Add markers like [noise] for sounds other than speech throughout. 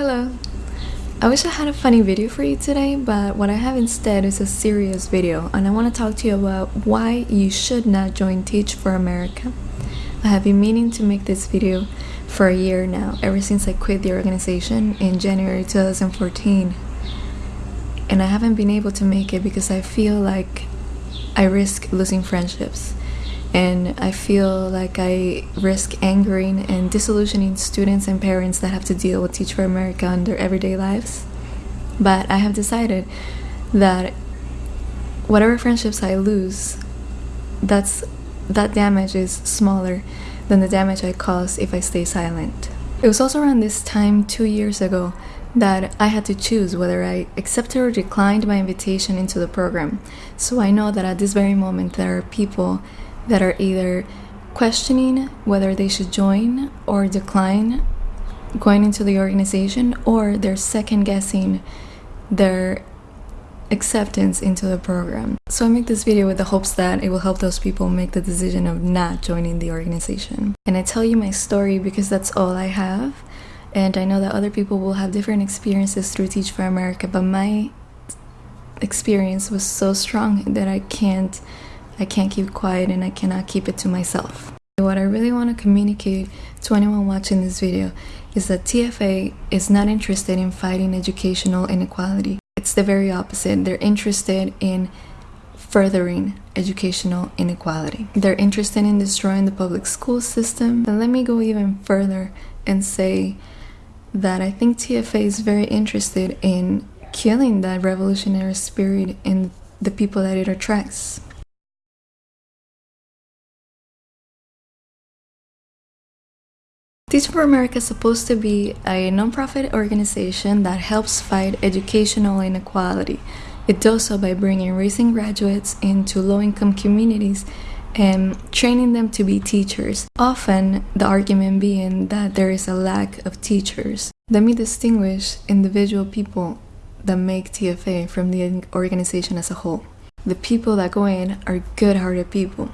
Hello! I wish I had a funny video for you today, but what I have instead is a serious video and I want to talk to you about why you should not join Teach for America. I have been meaning to make this video for a year now, ever since I quit the organization in January 2014. And I haven't been able to make it because I feel like I risk losing friendships and I feel like I risk angering and disillusioning students and parents that have to deal with Teach for America in their everyday lives. But I have decided that whatever friendships I lose, that's that damage is smaller than the damage I cause if I stay silent. It was also around this time two years ago that I had to choose whether I accepted or declined my invitation into the program. So I know that at this very moment there are people that are either questioning whether they should join or decline going into the organization or they're second guessing their acceptance into the program. So I make this video with the hopes that it will help those people make the decision of not joining the organization. And I tell you my story because that's all I have. And I know that other people will have different experiences through Teach for America, but my experience was so strong that I can't I can't keep quiet and I cannot keep it to myself. What I really want to communicate to anyone watching this video is that TFA is not interested in fighting educational inequality. It's the very opposite. They're interested in furthering educational inequality. They're interested in destroying the public school system. And let me go even further and say that I think TFA is very interested in killing that revolutionary spirit in the people that it attracts. Teach for America is supposed to be a nonprofit organization that helps fight educational inequality. It does so by bringing recent graduates into low income communities and training them to be teachers. Often, the argument being that there is a lack of teachers. Let me distinguish individual people that make TFA from the organization as a whole. The people that go in are good hearted people.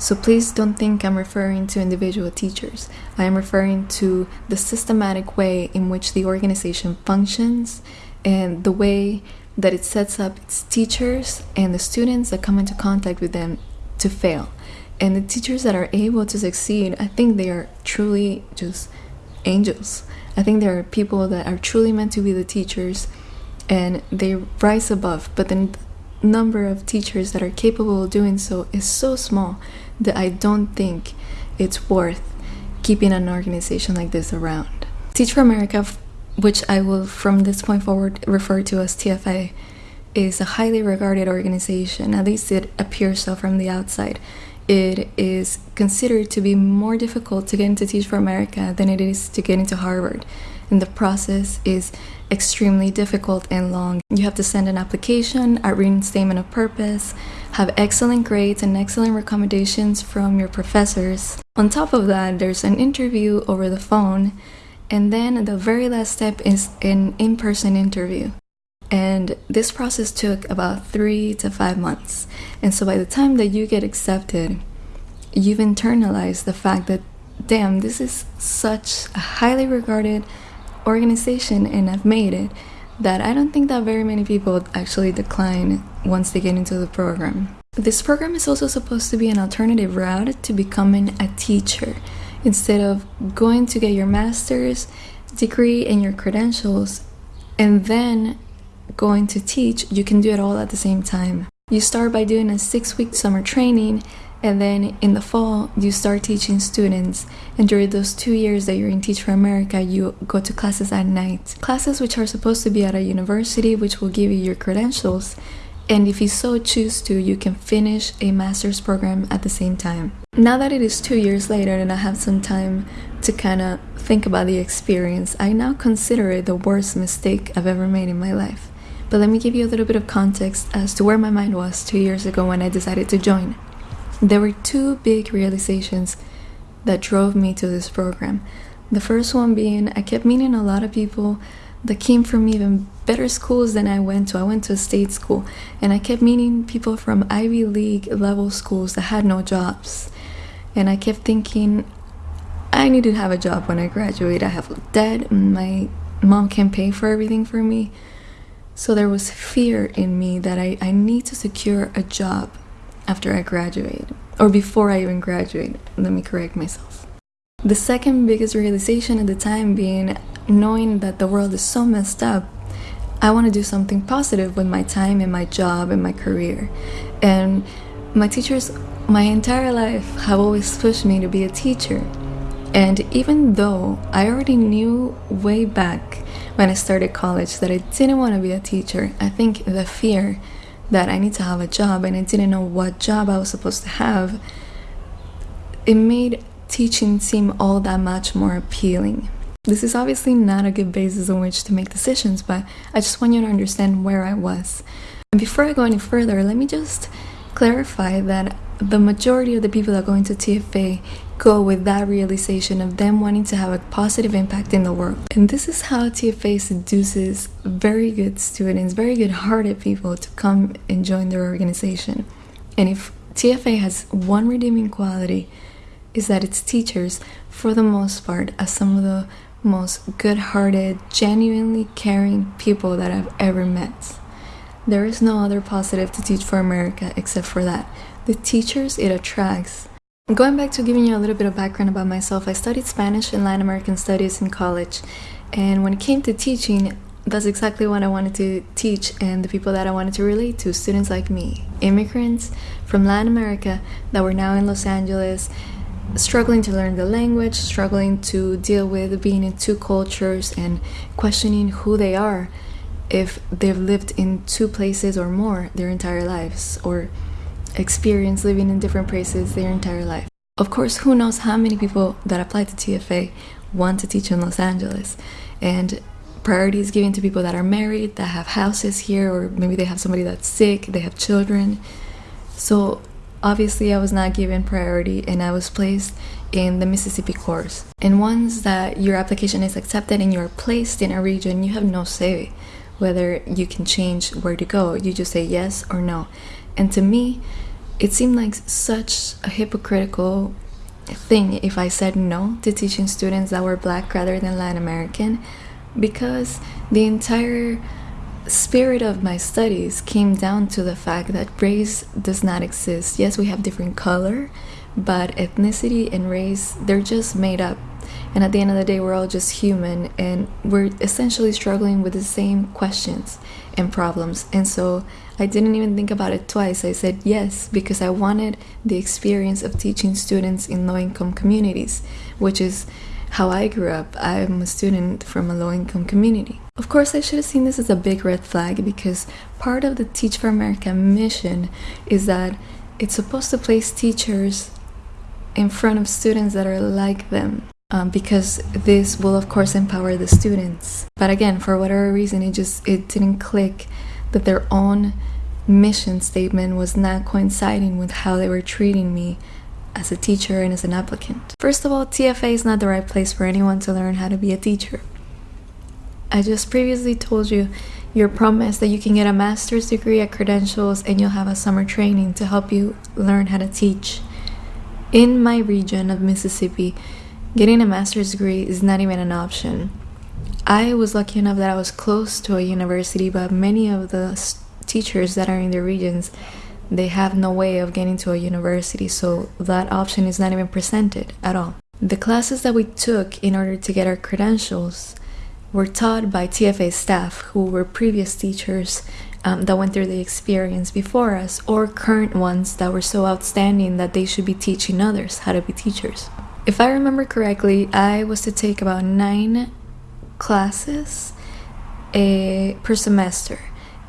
So please don't think I'm referring to individual teachers. I am referring to the systematic way in which the organization functions and the way that it sets up its teachers and the students that come into contact with them to fail. And the teachers that are able to succeed, I think they are truly just angels. I think there are people that are truly meant to be the teachers and they rise above, but the number of teachers that are capable of doing so is so small that I don't think it's worth keeping an organization like this around. Teach for America, which I will from this point forward refer to as TFA, is a highly regarded organization, at least it appears so from the outside. It is considered to be more difficult to get into Teach for America than it is to get into Harvard and the process is extremely difficult and long. You have to send an application, a written statement of purpose, have excellent grades and excellent recommendations from your professors. On top of that, there's an interview over the phone, and then the very last step is an in person interview. And this process took about three to five months. And so by the time that you get accepted, you've internalized the fact that, damn, this is such a highly regarded organization and I've made it that I don't think that very many people actually decline once they get into the program. This program is also supposed to be an alternative route to becoming a teacher. Instead of going to get your master's degree and your credentials and then going to teach, you can do it all at the same time. You start by doing a six week summer training and then in the fall, you start teaching students. And during those two years that you're in Teach for America, you go to classes at night. Classes which are supposed to be at a university, which will give you your credentials. And if you so choose to, you can finish a master's program at the same time. Now that it is two years later and I have some time to kind of think about the experience, I now consider it the worst mistake I've ever made in my life. But let me give you a little bit of context as to where my mind was two years ago when I decided to join. There were two big realizations that drove me to this program. The first one being I kept meeting a lot of people that came from even better schools than I went to. I went to a state school and I kept meeting people from Ivy League level schools that had no jobs. And I kept thinking, I need to have a job when I graduate. I have debt, my mom can't pay for everything for me. So there was fear in me that I, I need to secure a job after I graduate, or before I even graduate. Let me correct myself. The second biggest realization at the time being knowing that the world is so messed up, I want to do something positive with my time and my job and my career. And my teachers, my entire life, have always pushed me to be a teacher. And even though I already knew way back when I started college that I didn't want to be a teacher, I think the fear that I need to have a job and I didn't know what job I was supposed to have, it made teaching seem all that much more appealing. This is obviously not a good basis on which to make decisions, but I just want you to understand where I was. And before I go any further, let me just clarify that the majority of the people that go into TFA go with that realization of them wanting to have a positive impact in the world. And this is how TFA seduces very good students, very good hearted people to come and join their organization. And if TFA has one redeeming quality, is that its teachers, for the most part, are some of the most good hearted, genuinely caring people that I've ever met. There is no other positive to Teach for America except for that. The teachers it attracts. Going back to giving you a little bit of background about myself, I studied Spanish and Latin American studies in college. And when it came to teaching, that's exactly what I wanted to teach and the people that I wanted to relate to, students like me, immigrants from Latin America that were now in Los Angeles, struggling to learn the language, struggling to deal with being in two cultures and questioning who they are if they've lived in two places or more their entire lives or experience living in different places their entire life. Of course, who knows how many people that apply to TFA want to teach in Los Angeles and priority is given to people that are married, that have houses here, or maybe they have somebody that's sick, they have children. So obviously I was not given priority and I was placed in the Mississippi course. And once that your application is accepted and you're placed in a region, you have no say whether you can change where to go. You just say yes or no. And to me, it seemed like such a hypocritical thing if I said no to teaching students that were black rather than Latin American because the entire spirit of my studies came down to the fact that race does not exist. Yes, we have different color, but ethnicity and race, they're just made up and at the end of the day, we're all just human and we're essentially struggling with the same questions and problems. And so I didn't even think about it twice. I said yes because I wanted the experience of teaching students in low income communities, which is how I grew up. I'm a student from a low income community. Of course, I should have seen this as a big red flag because part of the Teach for America mission is that it's supposed to place teachers in front of students that are like them um, because this will of course empower the students but again for whatever reason it just it didn't click that their own mission statement was not coinciding with how they were treating me as a teacher and as an applicant. First of all tfa is not the right place for anyone to learn how to be a teacher. I just previously told you your promise that you can get a master's degree at credentials and you'll have a summer training to help you learn how to teach. In my region of mississippi Getting a master's degree is not even an option. I was lucky enough that I was close to a university, but many of the teachers that are in the regions, they have no way of getting to a university, so that option is not even presented at all. The classes that we took in order to get our credentials were taught by TFA staff who were previous teachers um, that went through the experience before us, or current ones that were so outstanding that they should be teaching others how to be teachers. If I remember correctly, I was to take about nine classes a, per semester,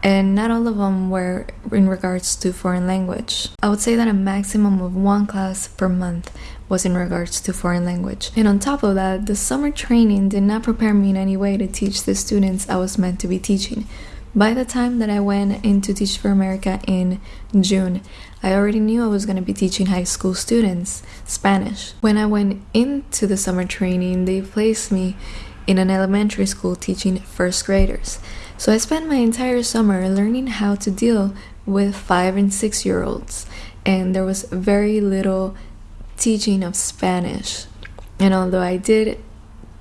and not all of them were in regards to foreign language. I would say that a maximum of one class per month was in regards to foreign language. And on top of that, the summer training did not prepare me in any way to teach the students I was meant to be teaching. By the time that I went into Teach for America in June, I already knew I was going to be teaching high school students Spanish. When I went into the summer training, they placed me in an elementary school teaching first graders. So I spent my entire summer learning how to deal with five and six year olds, and there was very little teaching of Spanish. And although I did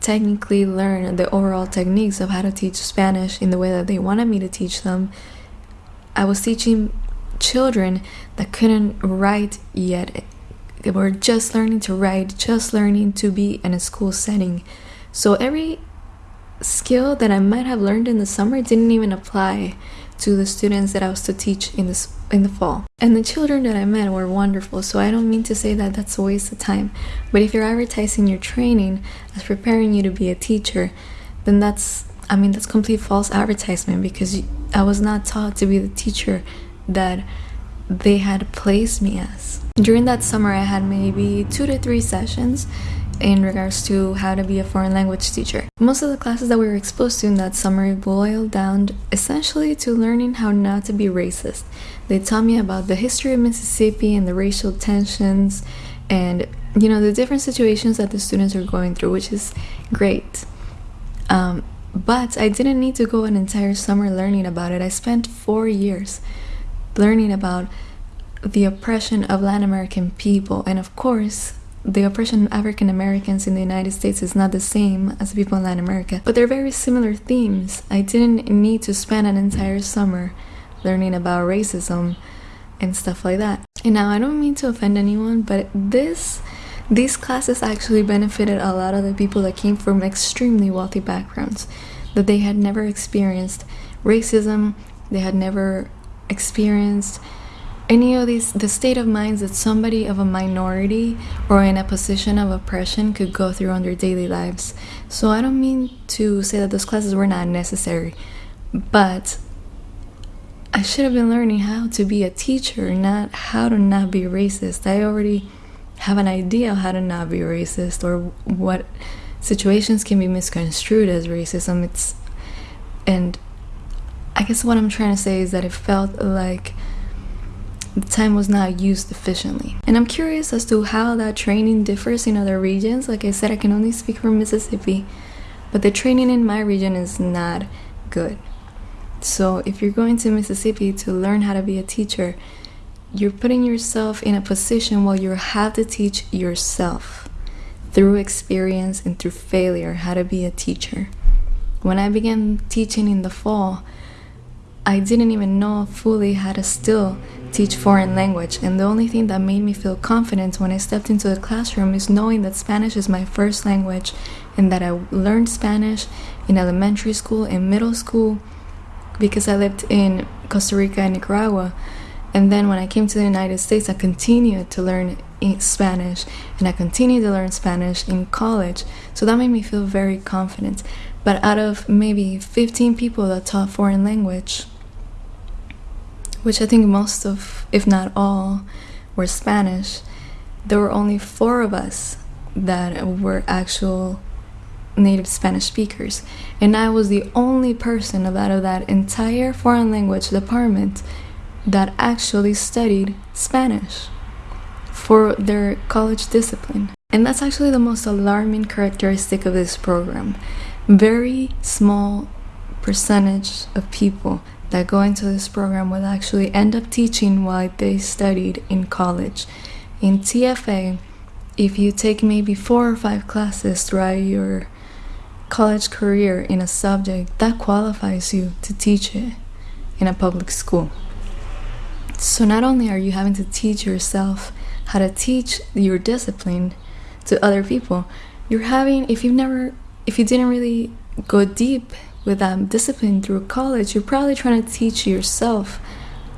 technically learn the overall techniques of how to teach Spanish in the way that they wanted me to teach them. I was teaching children that couldn't write yet. They were just learning to write, just learning to be in a school setting. So every skill that I might have learned in the summer didn't even apply to the students that I was to teach in this in the fall. And the children that I met were wonderful, so I don't mean to say that that's a waste of time. But if you're advertising your training as preparing you to be a teacher, then that's I mean that's complete false advertisement because I was not taught to be the teacher that they had placed me as. During that summer I had maybe 2 to 3 sessions in regards to how to be a foreign language teacher. Most of the classes that we were exposed to in that summer boiled down essentially to learning how not to be racist. They taught me about the history of Mississippi and the racial tensions and you know the different situations that the students are going through, which is great. Um, but I didn't need to go an entire summer learning about it. I spent four years learning about the oppression of Latin American people, and of course, the oppression of African Americans in the United States is not the same as people in Latin America, but they're very similar themes. I didn't need to spend an entire summer learning about racism and stuff like that. And now I don't mean to offend anyone, but this these classes actually benefited a lot of the people that came from extremely wealthy backgrounds that they had never experienced racism, they had never experienced any of these the state of minds that somebody of a minority or in a position of oppression could go through on their daily lives. So i don't mean to say that those classes were not necessary but i should have been learning how to be a teacher not how to not be racist. I already have an idea of how to not be racist or what situations can be misconstrued as racism. It's and i guess what i'm trying to say is that it felt like the time was not used efficiently. And I'm curious as to how that training differs in other regions. Like I said, I can only speak for Mississippi, but the training in my region is not good. So if you're going to Mississippi to learn how to be a teacher, you're putting yourself in a position where you have to teach yourself through experience and through failure how to be a teacher. When I began teaching in the fall, I didn't even know fully how to still teach foreign language and the only thing that made me feel confident when I stepped into the classroom is knowing that Spanish is my first language and that I learned Spanish in elementary school and middle school because I lived in Costa Rica and Nicaragua. And then when I came to the United States I continued to learn Spanish and I continued to learn Spanish in college. So that made me feel very confident. But out of maybe 15 people that taught foreign language which I think most of, if not all, were Spanish, there were only four of us that were actual native Spanish speakers. And I was the only person out of that entire foreign language department that actually studied Spanish for their college discipline. And that's actually the most alarming characteristic of this program. Very small percentage of people that go into this program will actually end up teaching what they studied in college. In TFA, if you take maybe four or five classes throughout your college career in a subject, that qualifies you to teach it in a public school. So not only are you having to teach yourself how to teach your discipline to other people, you're having if you've never if you didn't really go deep with um, discipline through college, you're probably trying to teach yourself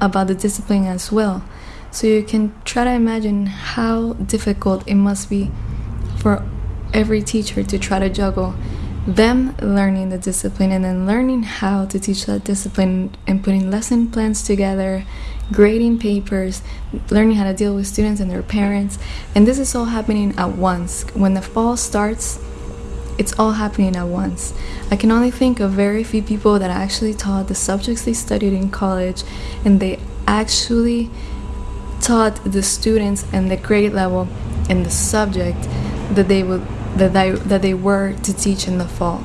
about the discipline as well. So you can try to imagine how difficult it must be for every teacher to try to juggle them learning the discipline and then learning how to teach that discipline and putting lesson plans together, grading papers, learning how to deal with students and their parents. And this is all happening at once. When the fall starts, it's all happening at once. I can only think of very few people that actually taught the subjects they studied in college and they actually taught the students and the grade level and the subject that they would that they, that they were to teach in the fall.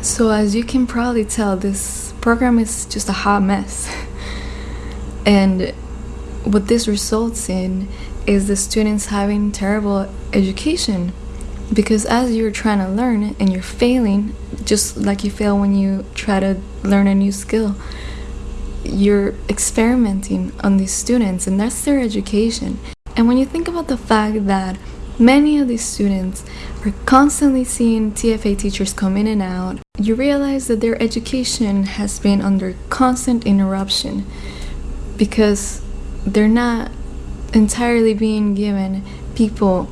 So as you can probably tell this program is just a hot mess. [laughs] and what this results in is the students having terrible education because as you're trying to learn and you're failing just like you fail when you try to learn a new skill you're experimenting on these students and that's their education. And when you think about the fact that many of these students are constantly seeing TFA teachers come in and out you realize that their education has been under constant interruption because they're not entirely being given people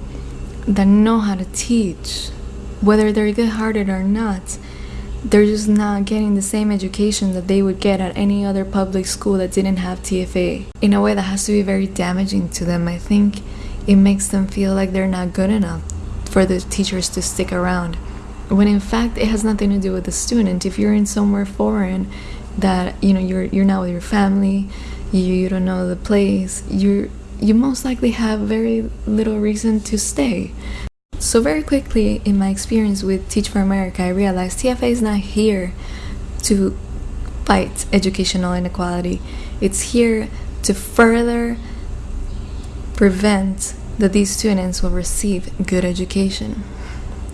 that know how to teach, whether they're good hearted or not. They're just not getting the same education that they would get at any other public school that didn't have TFA. In a way that has to be very damaging to them. I think it makes them feel like they're not good enough for the teachers to stick around. When in fact it has nothing to do with the student. If you're in somewhere foreign that you know you're you're not with your family, you, you don't know the place, you're you most likely have very little reason to stay. So very quickly in my experience with Teach for America, I realized TFA is not here to fight educational inequality. It's here to further prevent that these students will receive good education.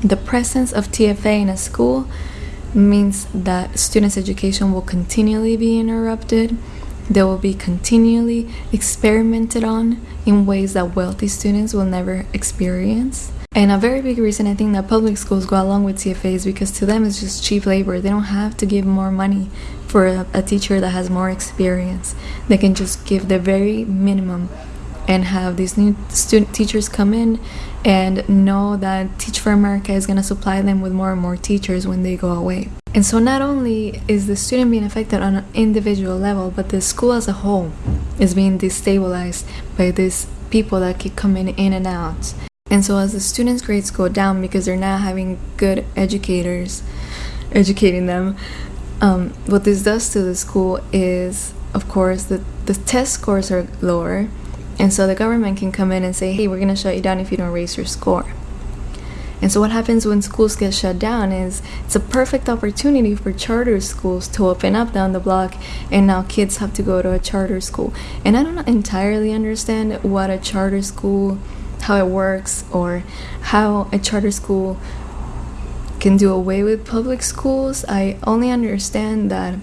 The presence of TFA in a school means that students' education will continually be interrupted they will be continually experimented on in ways that wealthy students will never experience. And a very big reason I think that public schools go along with TFA is because to them it's just cheap labor. They don't have to give more money for a, a teacher that has more experience. They can just give the very minimum and have these new student teachers come in and know that Teach for America is going to supply them with more and more teachers when they go away. And so not only is the student being affected on an individual level, but the school as a whole is being destabilized by these people that keep coming in and out. And so as the students' grades go down because they're not having good educators educating them, um, what this does to the school is, of course, the, the test scores are lower. And so the government can come in and say, hey, we're going to shut you down if you don't raise your score. And so, what happens when schools get shut down is it's a perfect opportunity for charter schools to open up down the block, and now kids have to go to a charter school. And I don't entirely understand what a charter school, how it works, or how a charter school can do away with public schools. I only understand that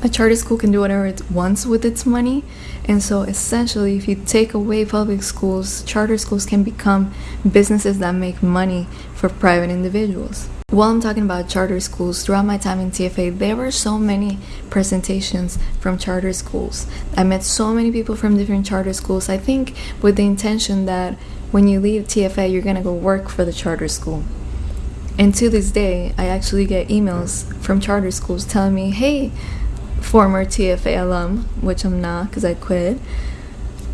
a charter school can do whatever it wants with its money. And so, essentially, if you take away public schools, charter schools can become businesses that make money for private individuals. While I'm talking about charter schools, throughout my time in TFA, there were so many presentations from charter schools. I met so many people from different charter schools. I think with the intention that when you leave TFA, you're gonna go work for the charter school. And to this day, I actually get emails from charter schools telling me, hey, former TFA alum, which I'm not because I quit,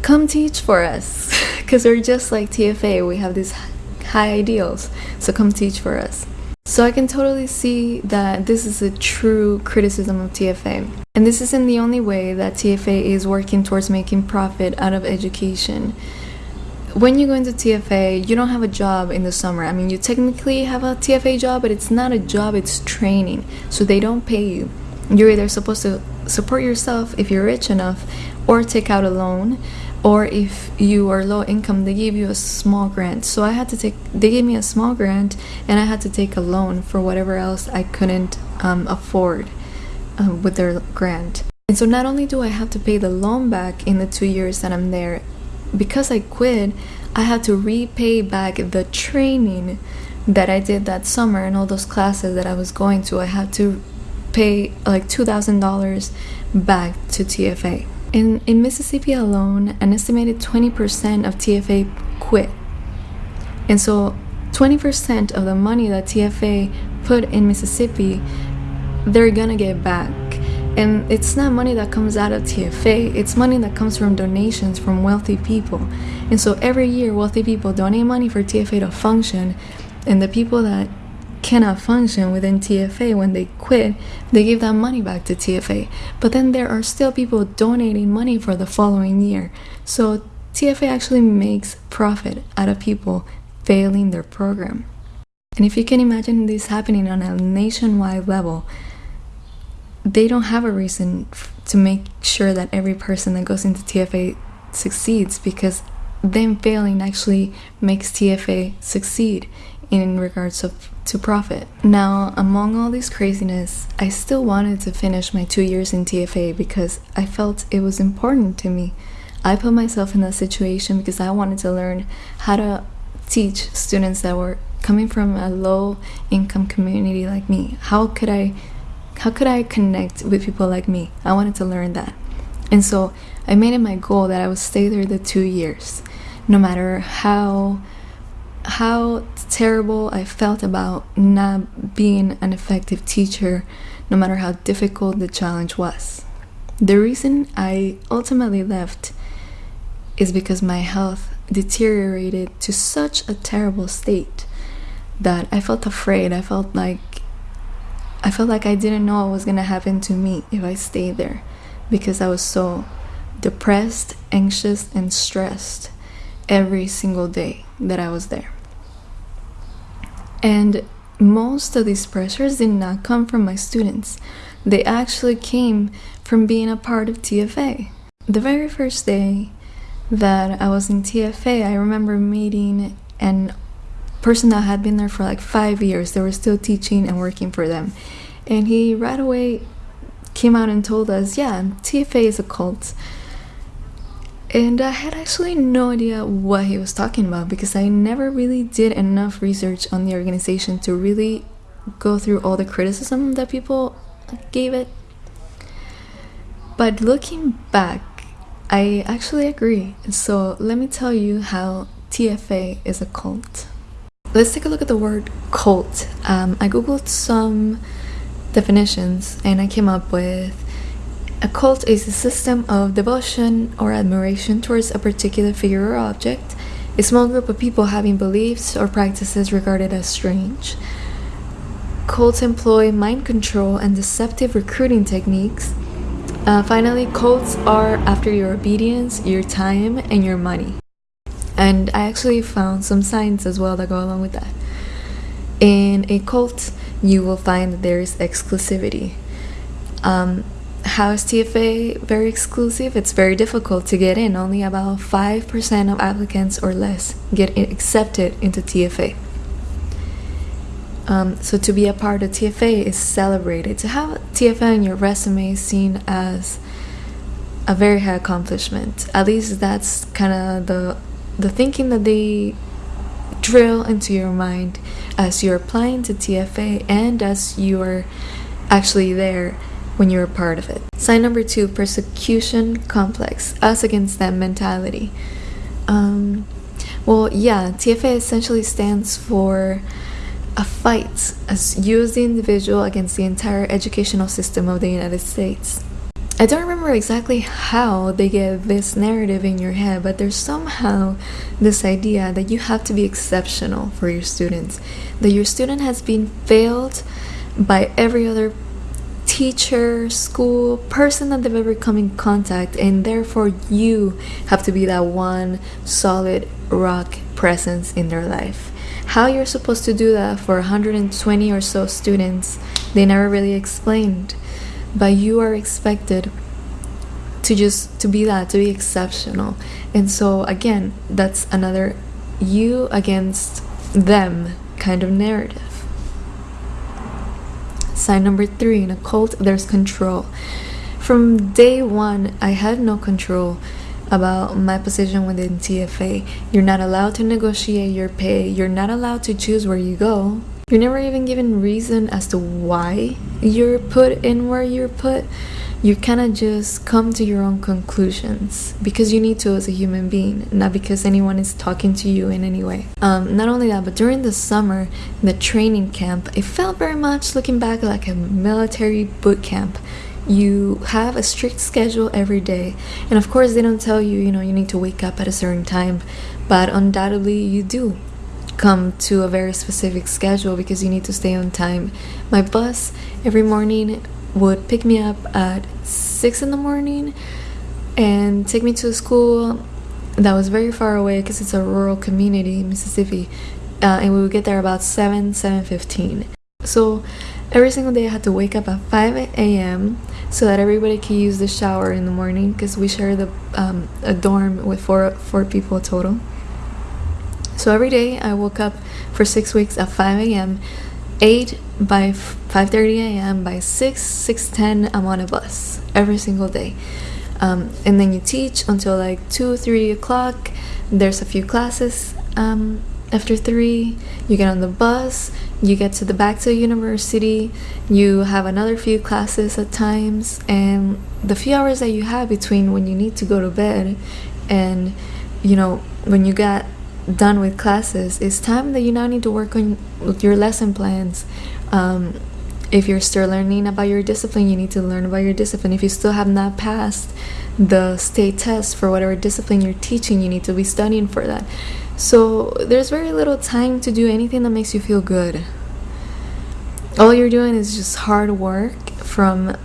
come teach for us. [laughs] Because we're just like TFA, we have these high ideals. So come teach for us. So I can totally see that this is a true criticism of TFA. And this isn't the only way that TFA is working towards making profit out of education. When you go into TFA, you don't have a job in the summer. I mean, you technically have a TFA job, but it's not a job, it's training. So they don't pay you you're either supposed to support yourself if you're rich enough or take out a loan or if you are low income they give you a small grant. So i had to take they gave me a small grant and i had to take a loan for whatever else i couldn't um, afford um, with their grant. And so not only do i have to pay the loan back in the two years that i'm there because i quit i had to repay back the training that i did that summer and all those classes that i was going to. I had to pay like $2,000 back to TFA. In, in Mississippi alone, an estimated 20% of TFA quit. And so 20% of the money that TFA put in Mississippi, they're gonna get back. And it's not money that comes out of TFA, it's money that comes from donations from wealthy people. And so every year, wealthy people donate money for TFA to function, and the people that cannot function within TFA when they quit, they give that money back to TFA. But then there are still people donating money for the following year. So TFA actually makes profit out of people failing their program. And if you can imagine this happening on a nationwide level, they don't have a reason to make sure that every person that goes into TFA succeeds because them failing actually makes TFA succeed in regards of to profit. Now, among all this craziness, I still wanted to finish my two years in TFA because I felt it was important to me. I put myself in that situation because I wanted to learn how to teach students that were coming from a low income community like me. How could I how could I connect with people like me? I wanted to learn that. And so I made it my goal that I would stay there the two years, no matter how how terrible I felt about not being an effective teacher, no matter how difficult the challenge was. The reason I ultimately left is because my health deteriorated to such a terrible state that I felt afraid. I felt like I felt like I didn't know what was going to happen to me if I stayed there because I was so depressed, anxious, and stressed every single day that I was there. And most of these pressures did not come from my students, they actually came from being a part of TFA. The very first day that I was in TFA, I remember meeting an person that had been there for like five years. They were still teaching and working for them. And he right away came out and told us, yeah, TFA is a cult. And I had actually no idea what he was talking about because I never really did enough research on the organization to really go through all the criticism that people gave it. But looking back, I actually agree. So let me tell you how TFA is a cult. Let's take a look at the word cult. Um, I googled some definitions and I came up with a cult is a system of devotion or admiration towards a particular figure or object, a small group of people having beliefs or practices regarded as strange. Cults employ mind control and deceptive recruiting techniques uh, finally, cults are after your obedience, your time, and your money. And I actually found some signs as well that go along with that. In a cult, you will find that there is exclusivity. Um, how is TFA very exclusive? It's very difficult to get in. Only about 5% of applicants or less get accepted into TFA. Um, so to be a part of TFA is celebrated. To have TFA in your resume is seen as a very high accomplishment. At least that's kind of the the thinking that they drill into your mind as you're applying to TFA and as you're actually there when you're a part of it. Sign number two: persecution complex, us against them mentality. Um, well, yeah, TFA essentially stands for a fight as you as the individual against the entire educational system of the United States. I don't remember exactly how they get this narrative in your head, but there's somehow this idea that you have to be exceptional for your students, that your student has been failed by every other teacher, school, person that they've ever come in contact, and therefore you have to be that one solid rock presence in their life. How you're supposed to do that for 120 or so students, they never really explained. But you are expected to just to be that, to be exceptional. And so again, that's another you against them kind of narrative. Sign number three in a cult, there's control. From day one, I had no control about my position within TFA. You're not allowed to negotiate your pay. You're not allowed to choose where you go. You're never even given reason as to why you're put in where you're put. You cannot just come to your own conclusions because you need to as a human being, not because anyone is talking to you in any way. Um, not only that, but during the summer, in the training camp, it felt very much looking back like a military boot camp you have a strict schedule every day and of course they don't tell you you know you need to wake up at a certain time but undoubtedly you do come to a very specific schedule because you need to stay on time my bus every morning would pick me up at 6 in the morning and take me to a school that was very far away because it's a rural community in mississippi uh, and we would get there about 7 7.15 so every single day i had to wake up at 5 a.m so that everybody could use the shower in the morning because we share the um, a dorm with four four people total. So every day I woke up for six weeks at 5 a.m. 8 by 5:30 a.m. by 6 6:10 I'm on a bus every single day. Um, and then you teach until like 2 3 o'clock there's a few classes um, after 3 you get on the bus you get to the back to the university you have another few classes at times and the few hours that you have between when you need to go to bed and you know when you got done with classes it's time that you now need to work on your lesson plans. Um, if you're still learning about your discipline you need to learn about your discipline. If you still have not passed the state test for whatever discipline you're teaching you need to be studying for that. So there's very little time to do anything that makes you feel good. All you're doing is just hard work from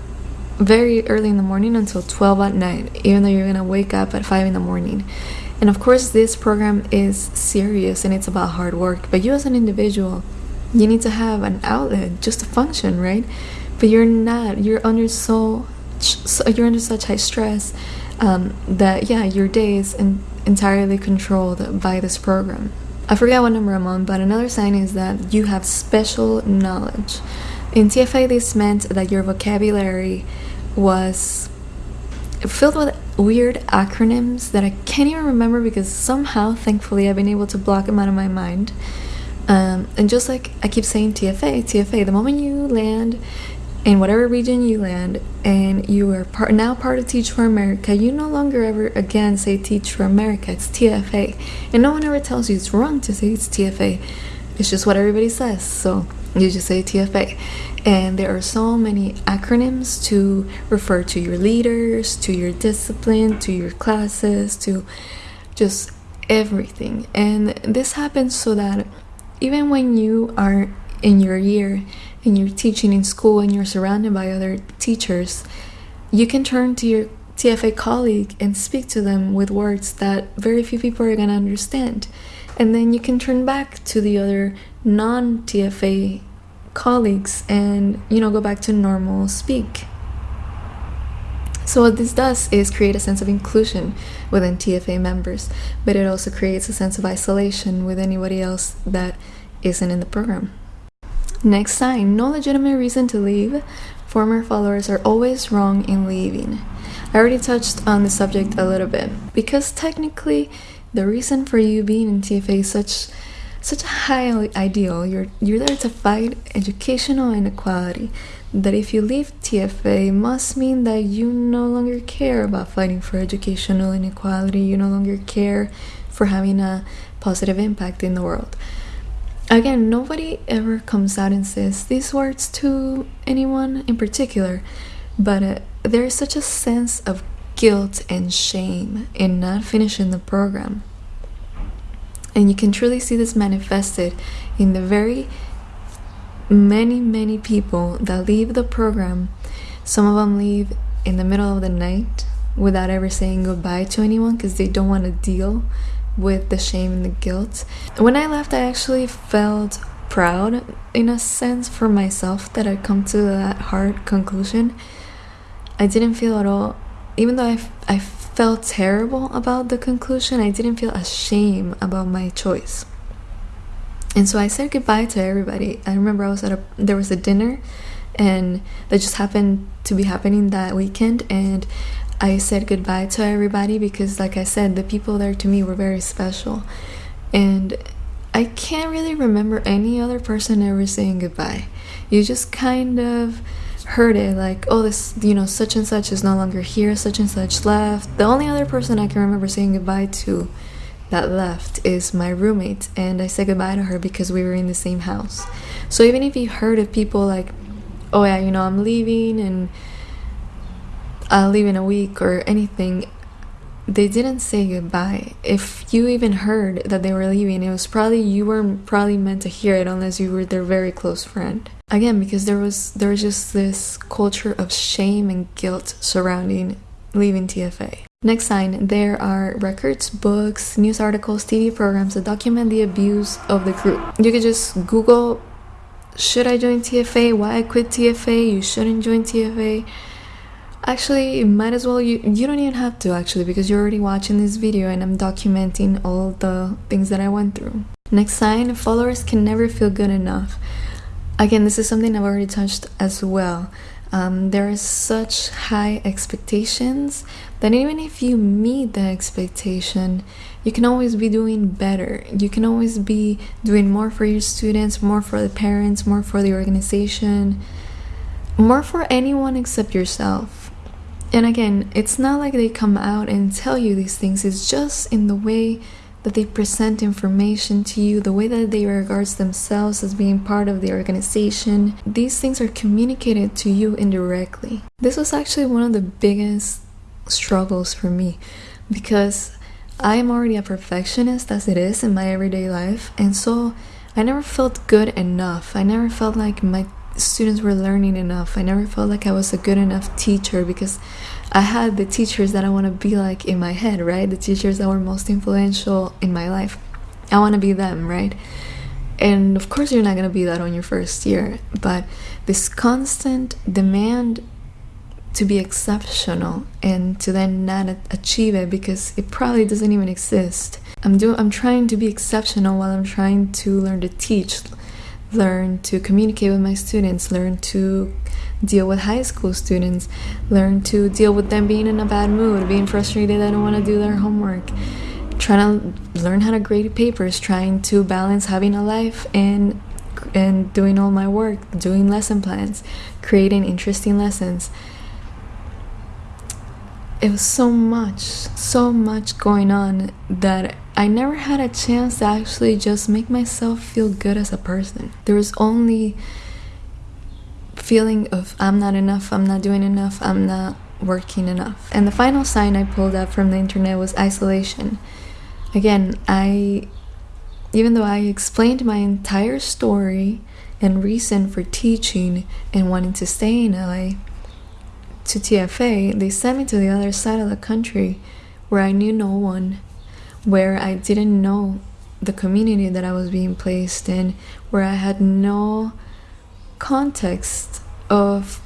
very early in the morning until 12 at night even though you're gonna wake up at 5 in the morning and of course, this program is serious and it's about hard work, but you as an individual, you need to have an outlet just to function, right? But you're not, you're under so, so you're under such high stress um, that, yeah, your day is in, entirely controlled by this program. I forget what number I'm on, but another sign is that you have special knowledge. In TFA, this meant that your vocabulary was filled with weird acronyms that I can't even remember because somehow, thankfully, I've been able to block them out of my mind. Um, and just like I keep saying TFA, TFA, the moment you land in whatever region you land and you are part, now part of Teach for America, you no longer ever again say Teach for America, it's TFA. And no one ever tells you it's wrong to say it's TFA. It's just what everybody says. So you just say TFA. And there are so many acronyms to refer to your leaders, to your discipline, to your classes, to just everything. And this happens so that even when you are in your year and you're teaching in school and you're surrounded by other teachers, you can turn to your TFA colleague and speak to them with words that very few people are going to understand. And then you can turn back to the other non TFA colleagues and you know go back to normal speak. So what this does is create a sense of inclusion within TFA members but it also creates a sense of isolation with anybody else that isn't in the program. Next sign no legitimate reason to leave. Former followers are always wrong in leaving. I already touched on the subject a little bit. Because technically the reason for you being in TFA is such such a high ideal. You're you're there to fight educational inequality. That if you leave TFA must mean that you no longer care about fighting for educational inequality. You no longer care for having a positive impact in the world. Again, nobody ever comes out and says these words to anyone in particular, but uh, there is such a sense of guilt and shame in not finishing the program and you can truly see this manifested in the very many, many people that leave the program. Some of them leave in the middle of the night without ever saying goodbye to anyone because they don't want to deal with the shame and the guilt. When I left, I actually felt proud in a sense for myself that I'd come to that hard conclusion. I didn't feel at all, even though I, I felt terrible about the conclusion, I didn't feel ashamed about my choice. And so I said goodbye to everybody. I remember I was at a there was a dinner and that just happened to be happening that weekend and I said goodbye to everybody because like I said the people there to me were very special. And I can't really remember any other person ever saying goodbye. You just kind of heard it like oh this you know such and such is no longer here such and such left the only other person i can remember saying goodbye to that left is my roommate and i said goodbye to her because we were in the same house so even if you heard of people like oh yeah you know i'm leaving and i'll leave in a week or anything they didn't say goodbye. If you even heard that they were leaving, it was probably you weren't probably meant to hear it unless you were their very close friend. Again, because there was there was just this culture of shame and guilt surrounding leaving TFA. Next sign, there are records, books, news articles, TV programs that document the abuse of the group. You could just Google, should I join TFA? Why I quit TFA? You shouldn't join TFA Actually, you might as well you you don't even have to actually because you're already watching this video and I'm documenting all the things that I went through. Next sign, followers can never feel good enough. Again, this is something I've already touched as well. Um, there are such high expectations that even if you meet the expectation, you can always be doing better. You can always be doing more for your students, more for the parents, more for the organization, more for anyone except yourself. And again, it's not like they come out and tell you these things, it's just in the way that they present information to you, the way that they regards themselves as being part of the organization. These things are communicated to you indirectly. This was actually one of the biggest struggles for me because I am already a perfectionist as it is in my everyday life, and so I never felt good enough. I never felt like my students were learning enough. I never felt like I was a good enough teacher because I had the teachers that I want to be like in my head, right? The teachers that were most influential in my life. I want to be them, right? And of course, you're not going to be that on your first year, but this constant demand to be exceptional and to then not achieve it because it probably doesn't even exist. I'm doing I'm trying to be exceptional while I'm trying to learn to teach, learn to communicate with my students, learn to deal with high school students, learn to deal with them being in a bad mood, being frustrated, they don't want to do their homework, trying to learn how to grade papers, trying to balance having a life and and doing all my work, doing lesson plans, creating interesting lessons. It was so much, so much going on that I never had a chance to actually just make myself feel good as a person. There was only feeling of I'm not enough, I'm not doing enough, I'm not working enough. And the final sign I pulled up from the internet was isolation. Again, I even though I explained my entire story and reason for teaching and wanting to stay in LA to TFA, they sent me to the other side of the country where I knew no one where I didn't know the community that I was being placed in, where I had no context of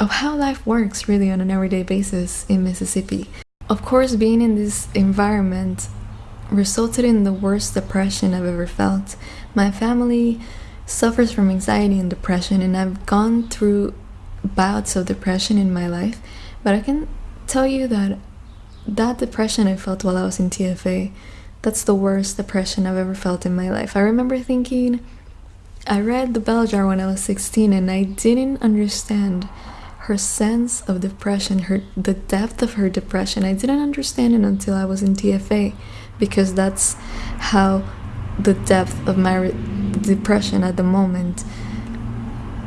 of how life works really on an everyday basis in Mississippi. Of course, being in this environment resulted in the worst depression I've ever felt. My family suffers from anxiety and depression, and I've gone through bouts of depression in my life, but I can tell you that that depression I felt while I was in TFA, that's the worst depression I've ever felt in my life. I remember thinking, I read The Bell Jar when I was 16 and I didn't understand her sense of depression, her the depth of her depression. I didn't understand it until I was in TFA because that's how the depth of my depression at the moment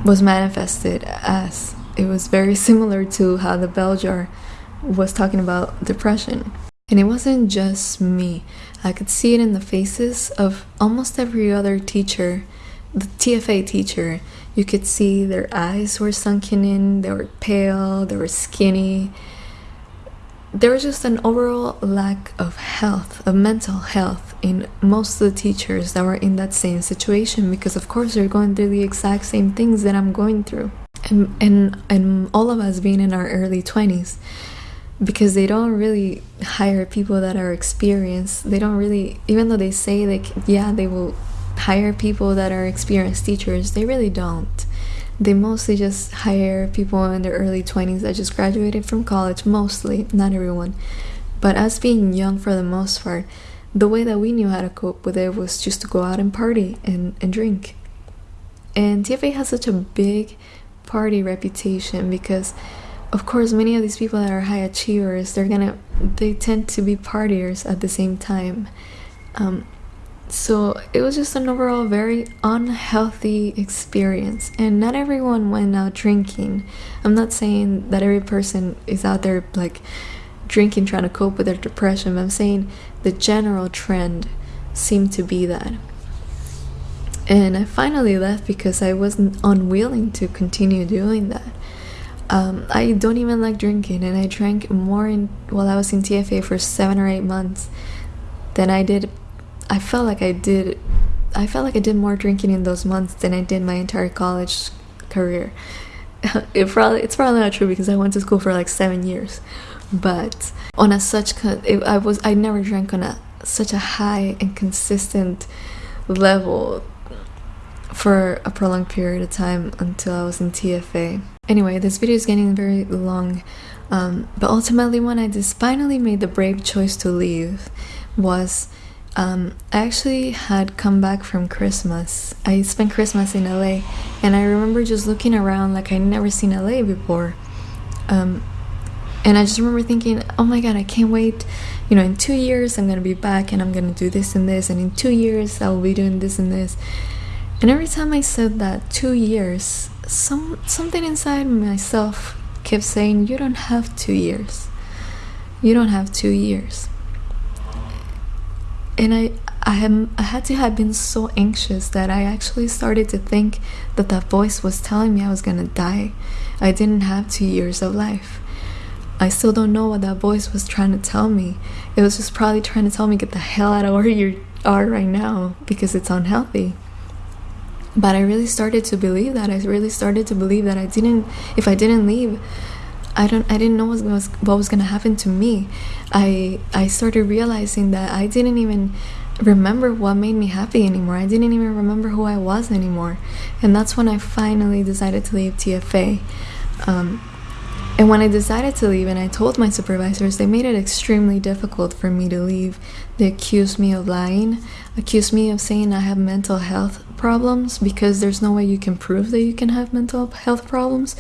was manifested as. It was very similar to how the bell jar was talking about depression. And it wasn't just me. I could see it in the faces of almost every other teacher, the TFA teacher. You could see their eyes were sunken in, they were pale, they were skinny. There was just an overall lack of health, of mental health in most of the teachers that were in that same situation because of course they're going through the exact same things that I'm going through. And and and all of us being in our early 20s because they don't really hire people that are experienced. They don't really, even though they say like, yeah, they will hire people that are experienced teachers, they really don't. They mostly just hire people in their early 20s that just graduated from college, mostly, not everyone. But us being young for the most part, the way that we knew how to cope with it was just to go out and party and, and drink. And TFA has such a big party reputation because of course many of these people that are high achievers they're gonna they tend to be partiers at the same time um, so it was just an overall very unhealthy experience. And not everyone went out drinking. I'm not saying that every person is out there like drinking trying to cope with their depression but i'm saying the general trend seemed to be that. And i finally left because i wasn't unwilling to continue doing that. Um, I don't even like drinking, and I drank more in, while I was in TFA for seven or eight months than I did. I felt like I did. I felt like I did more drinking in those months than I did my entire college career. [laughs] it probably it's probably not true because I went to school for like seven years, but on a such it, I was I never drank on a such a high and consistent level for a prolonged period of time until I was in TFA. Anyway, this video is getting very long, um, but ultimately, when I just finally made the brave choice to leave, was um, I actually had come back from Christmas. I spent Christmas in LA, and I remember just looking around like I'd never seen LA before. Um, and I just remember thinking, oh my god, I can't wait. You know, in two years, I'm gonna be back and I'm gonna do this and this, and in two years, I will be doing this and this. And every time I said that, two years, some something inside myself kept saying, you don't have two years. You don't have two years and I I am I had to have been so anxious that I actually started to think that that voice was telling me I was gonna die. I didn't have two years of life. I still don't know what that voice was trying to tell me. It was just probably trying to tell me get the hell out of where you are right now because it's unhealthy. But I really started to believe that. I really started to believe that I didn't if I didn't leave I don't I didn't know what was what was gonna happen to me. I I started realizing that I didn't even remember what made me happy anymore. I didn't even remember who I was anymore, and that's when I finally decided to leave TFA. Um, and when I decided to leave and I told my supervisors, they made it extremely difficult for me to leave. They accused me of lying, accused me of saying I have mental health problems because there's no way you can prove that you can have mental health problems.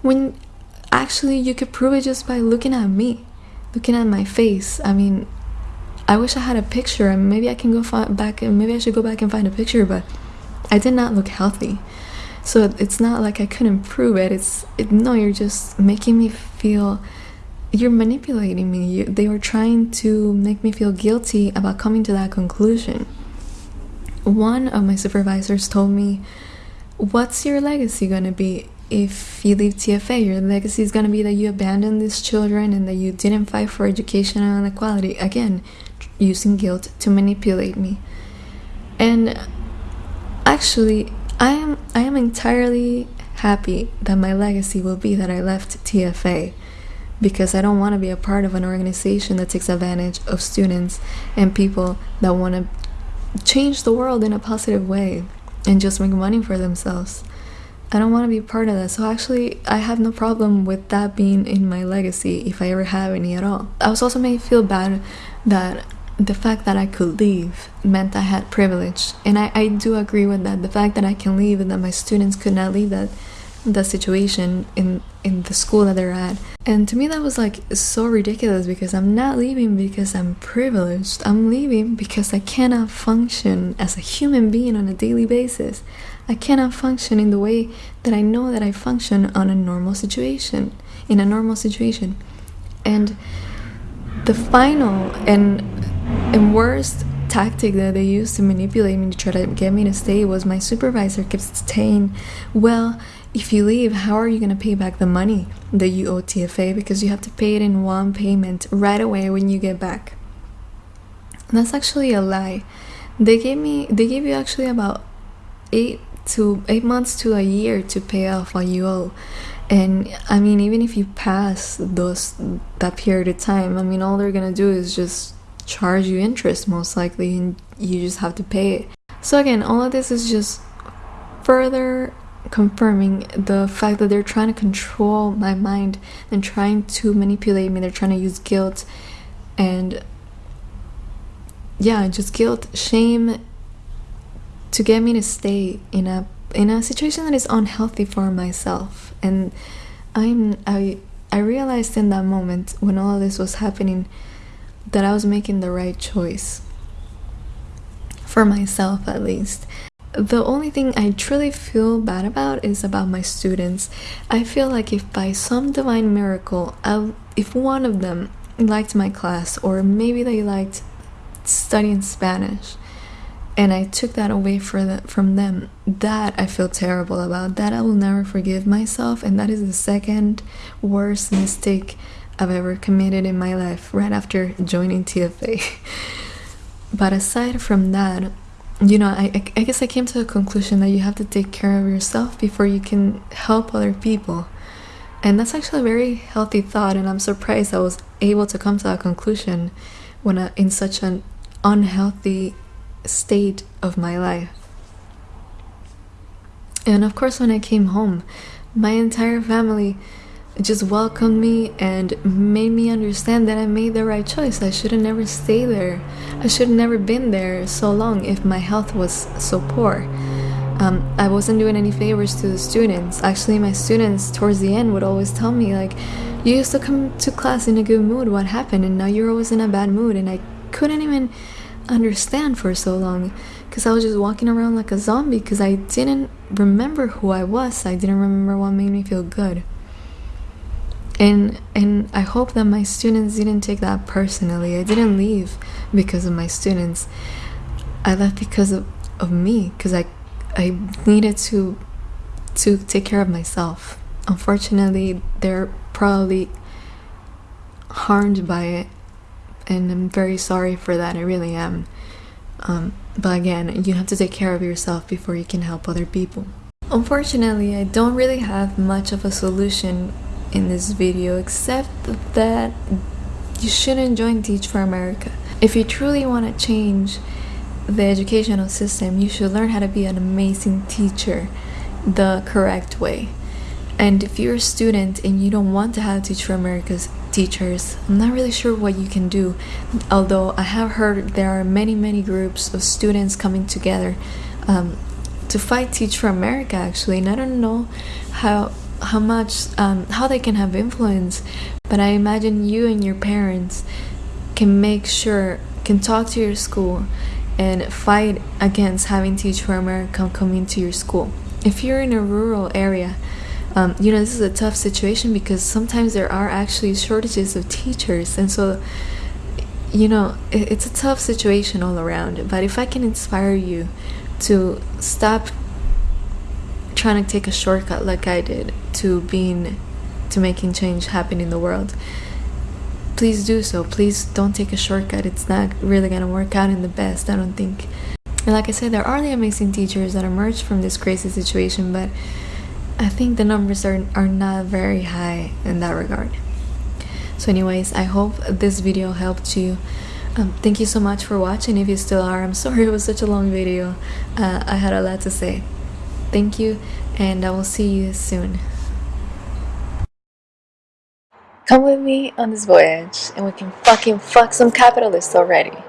When actually you could prove it just by looking at me looking at my face. I mean i wish i had a picture and maybe i can go back and maybe i should go back and find a picture but i did not look healthy. So it's not like i couldn't prove it. It's it, no you're just making me feel you're manipulating me. You, they were trying to make me feel guilty about coming to that conclusion. One of my supervisors told me what's your legacy going to be if you leave TFA, your legacy is going to be that you abandoned these children and that you didn't fight for education and equality. Again, using guilt to manipulate me. And actually, I am I am entirely happy that my legacy will be that I left TFA because I don't want to be a part of an organization that takes advantage of students and people that want to change the world in a positive way and just make money for themselves. I don't want to be part of that. So actually, I have no problem with that being in my legacy if I ever have any at all. I was also made feel bad that the fact that I could leave meant I had privilege. And I, I do agree with that. The fact that I can leave and that my students could not leave that the situation in in the school that they're at. And to me that was like so ridiculous because I'm not leaving because I'm privileged. I'm leaving because I cannot function as a human being on a daily basis. I cannot function in the way that I know that I function on a normal situation, in a normal situation. And the final and and worst tactic that they used to manipulate me to try to get me to stay was my supervisor kept saying, "Well, if you leave, how are you going to pay back the money that you owe TFA because you have to pay it in one payment right away when you get back." And that's actually a lie. They gave me they gave you actually about 8 to eight months to a year to pay off what you owe and i mean even if you pass those that period of time i mean all they're gonna do is just charge you interest most likely and you just have to pay it. So again all of this is just further confirming the fact that they're trying to control my mind and trying to manipulate me. They're trying to use guilt and yeah just guilt shame to get me to stay in a in a situation that is unhealthy for myself. And i'm i i realized in that moment when all of this was happening that i was making the right choice. For myself at least. The only thing I truly feel bad about is about my students. I feel like if by some divine miracle, I, if one of them liked my class, or maybe they liked studying Spanish, and I took that away the, from them. That I feel terrible about. That I will never forgive myself, and that is the second worst mistake I've ever committed in my life right after joining TFA. [laughs] but aside from that, you know, I, I guess I came to the conclusion that you have to take care of yourself before you can help other people. And that's actually a very healthy thought, and I'm surprised I was able to come to that conclusion when I, in such an unhealthy state of my life. And of course, when I came home, my entire family just welcomed me and made me understand that I made the right choice. I should have never stayed there. I should have never been there so long if my health was so poor. Um, I wasn't doing any favors to the students. Actually, my students towards the end would always tell me, like, you used to come to class in a good mood. What happened? And now you're always in a bad mood. And I couldn't even understand for so long because I was just walking around like a zombie because I didn't remember who I was. I didn't remember what made me feel good. And and i hope that my students didn't take that personally. I didn't leave because of my students. I left because of, of me because i i needed to to take care of myself. Unfortunately they're probably harmed by it and i'm very sorry for that i really am um, but again you have to take care of yourself before you can help other people unfortunately i don't really have much of a solution in this video except that you shouldn't join Teach for America. If you truly want to change the educational system, you should learn how to be an amazing teacher the correct way. And if you're a student and you don't want to have Teach for America's teachers, I'm not really sure what you can do. Although I have heard there are many, many groups of students coming together um, to fight Teach for America actually, and I don't know how how much um, how they can have influence but i imagine you and your parents can make sure can talk to your school and fight against having teach for america come into your school if you're in a rural area um, you know this is a tough situation because sometimes there are actually shortages of teachers. And so you know it, it's a tough situation all around. But if i can inspire you to stop trying to take a shortcut like I did to being to making change happen in the world please do so. Please don't take a shortcut. It's not really gonna work out in the best I don't think. And like I said there are the amazing teachers that emerged from this crazy situation but I think the numbers are, are not very high in that regard. So anyways I hope this video helped you. Um, thank you so much for watching. If you still are I'm [laughs] sorry it was such a long video. Uh, I had a lot to say. Thank you, and I will see you soon. Come with me on this voyage, and we can fucking fuck some capitalists already.